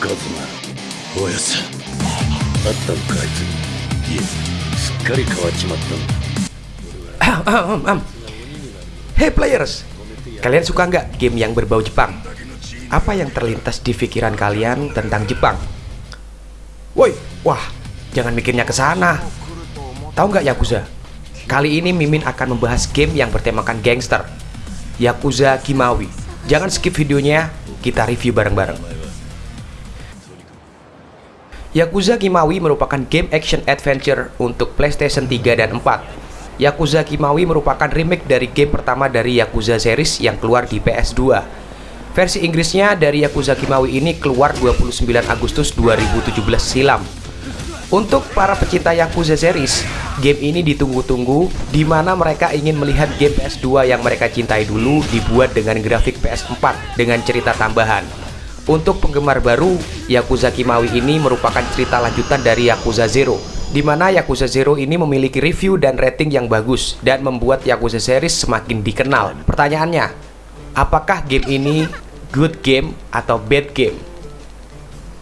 カズマおやさあったのかあいついえすっかり変わっちまったんだ Hey players, kalian suka nggak game yang berbau Jepang? Apa yang terlintas di pikiran kalian tentang Jepang? Woi, wah, jangan mikirnya ke sana. Tahu nggak Yakuza? Kali ini Mimin akan membahas game yang bertemakan gangster, Yakuza Kimawi. Jangan skip videonya, kita review bareng-bareng. Yakuza Kimawi merupakan game action adventure untuk PlayStation 3 dan 4 Yakuza Kimawi merupakan remake dari game pertama dari Yakuza series yang keluar di PS2. Versi Inggrisnya dari Yakuza Kimawi ini keluar 29 Agustus 2017 silam. Untuk para pecinta Yakuza series, game ini ditunggu-tunggu di mana mereka ingin melihat game PS2 yang mereka cintai dulu dibuat dengan grafik PS4 dengan cerita tambahan. Untuk penggemar baru, Yakuza Kimawi ini merupakan cerita lanjutan dari Yakuza Zero di mana Yakuza Zero ini memiliki review dan rating yang bagus dan membuat Yakuza series semakin dikenal. Pertanyaannya, apakah game ini good game atau bad game?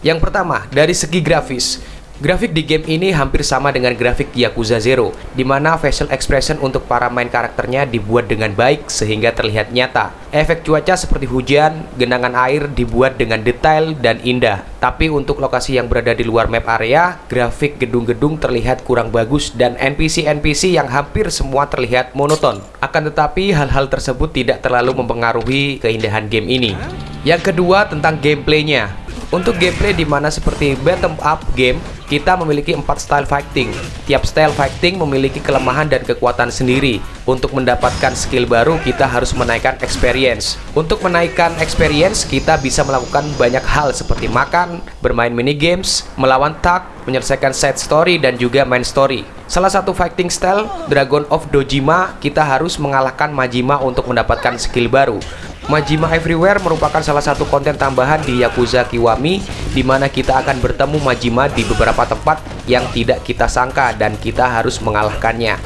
Yang pertama, dari segi grafis, Grafik di game ini hampir sama dengan grafik Yakuza Zero, di mana facial expression untuk para main karakternya dibuat dengan baik sehingga terlihat nyata. Efek cuaca seperti hujan, genangan air dibuat dengan detail dan indah. Tapi untuk lokasi yang berada di luar map area, grafik gedung-gedung terlihat kurang bagus dan NPC-NPC yang hampir semua terlihat monoton. Akan tetapi hal-hal tersebut tidak terlalu mempengaruhi keindahan game ini. Yang kedua tentang gameplaynya. Untuk gameplay di mana seperti bottom up game, kita memiliki empat style fighting. Tiap style fighting memiliki kelemahan dan kekuatan sendiri. Untuk mendapatkan skill baru, kita harus menaikkan experience. Untuk menaikkan experience, kita bisa melakukan banyak hal seperti makan, bermain mini games, melawan tag, menyelesaikan side story dan juga main story. Salah satu fighting style, Dragon of Dojima, kita harus mengalahkan Majima untuk mendapatkan skill baru. Majima Everywhere merupakan salah satu konten tambahan di Yakuza Kiwami di mana kita akan bertemu Majima di beberapa tempat yang tidak kita sangka dan kita harus mengalahkannya.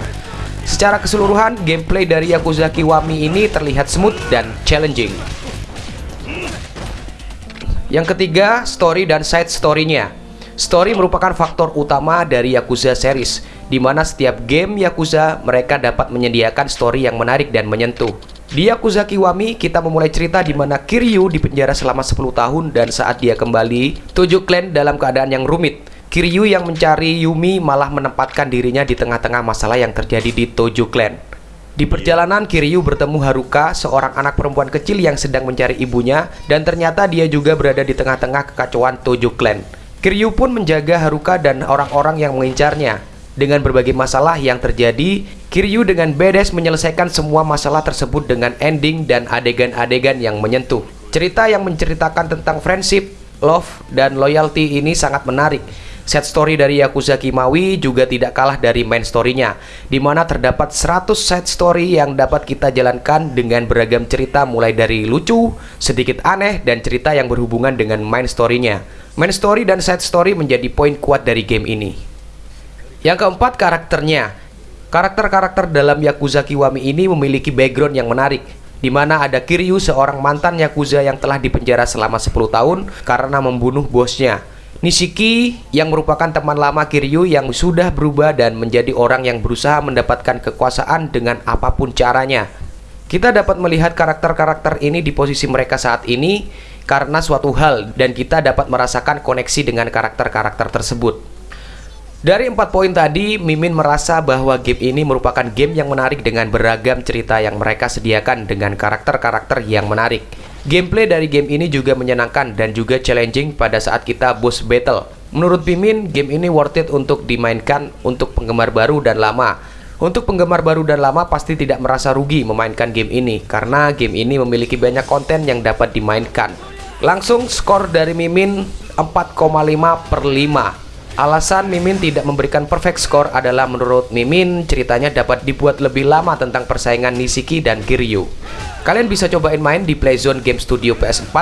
Secara keseluruhan, gameplay dari Yakuza Kiwami ini terlihat smooth dan challenging. Yang ketiga, story dan side story-nya. Story merupakan faktor utama dari Yakuza series, di mana setiap game Yakuza mereka dapat menyediakan story yang menarik dan menyentuh. Di Yakuza Kiwami, kita memulai cerita di mana Kiryu dipenjara selama 10 tahun dan saat dia kembali, tujuh klan dalam keadaan yang rumit. Kiryu yang mencari Yumi malah menempatkan dirinya di tengah-tengah masalah yang terjadi di Tojo Clan. Di perjalanan, Kiryu bertemu Haruka, seorang anak perempuan kecil yang sedang mencari ibunya, dan ternyata dia juga berada di tengah-tengah kekacauan Tojo Clan. Kiryu pun menjaga Haruka dan orang-orang yang mengincarnya. Dengan berbagai masalah yang terjadi, Kiryu dengan bedes menyelesaikan semua masalah tersebut dengan ending dan adegan-adegan yang menyentuh. Cerita yang menceritakan tentang friendship, love, dan loyalty ini sangat menarik. Set story dari Yakuza Kimawi juga tidak kalah dari main story-nya, di mana terdapat 100 set story yang dapat kita jalankan dengan beragam cerita mulai dari lucu, sedikit aneh, dan cerita yang berhubungan dengan main story-nya. Main story dan side story menjadi poin kuat dari game ini. Yang keempat, karakternya. Karakter-karakter dalam Yakuza Kiwami ini memiliki background yang menarik, di mana ada Kiryu, seorang mantan Yakuza yang telah dipenjara selama 10 tahun karena membunuh bosnya. Nishiki yang merupakan teman lama Kiryu yang sudah berubah dan menjadi orang yang berusaha mendapatkan kekuasaan dengan apa pun caranya. Kita dapat melihat karakter-karakter ini di posisi mereka saat ini karena suatu hal dan kita dapat merasakan koneksi dengan karakter-karakter tersebut. Dari empat poin tadi, Mimin merasa bahwa game ini merupakan game yang menarik dengan beragam cerita yang mereka sediakan dengan karakter-karakter yang menarik. Gameplay dari game ini juga menyenangkan dan juga challenging pada saat kita boss battle. Menurut Mimin, game ini worth it untuk dimainkan untuk penggemar baru dan lama. Untuk penggemar baru dan lama pasti tidak merasa rugi memainkan game ini karena game ini memiliki banyak konten yang dapat dimainkan. Langsung skor dari Mimin 4,5 per 5 Alasan Mimin tidak memberikan perfect score adalah menurut Mimin ceritanya dapat dibuat lebih lama tentang persaingan Nishiki dan Kiryu. Kalian bisa cobain main di Playzone Game Studio PS4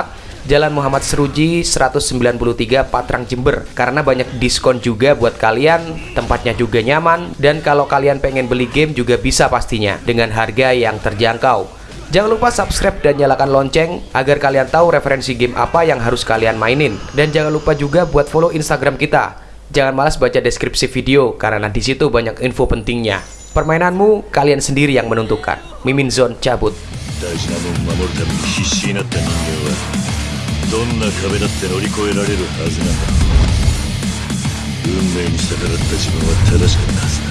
Jalan Muhammad Seruji 193 Patrang Jember. Karena banyak diskon juga buat kalian tempatnya juga nyaman dan kalau kalian pengen beli game juga bisa pastinya dengan harga yang terjangkau. Jangan lupa subscribe dan nyalakan lonceng agar kalian tahu referensi game apa yang harus kalian mainin. Dan jangan lupa juga buat follow Instagram kita Jangan malas baca deskripsi video karena di situ banyak info pentingnya Permainanmu kalian sendiri yang menentukan Mimin Zone cabut 大事なもん守るために必死になった人間はどんな壁だって乗り越えられるはずなんだ運命に逆らった自分は正しかったはずだ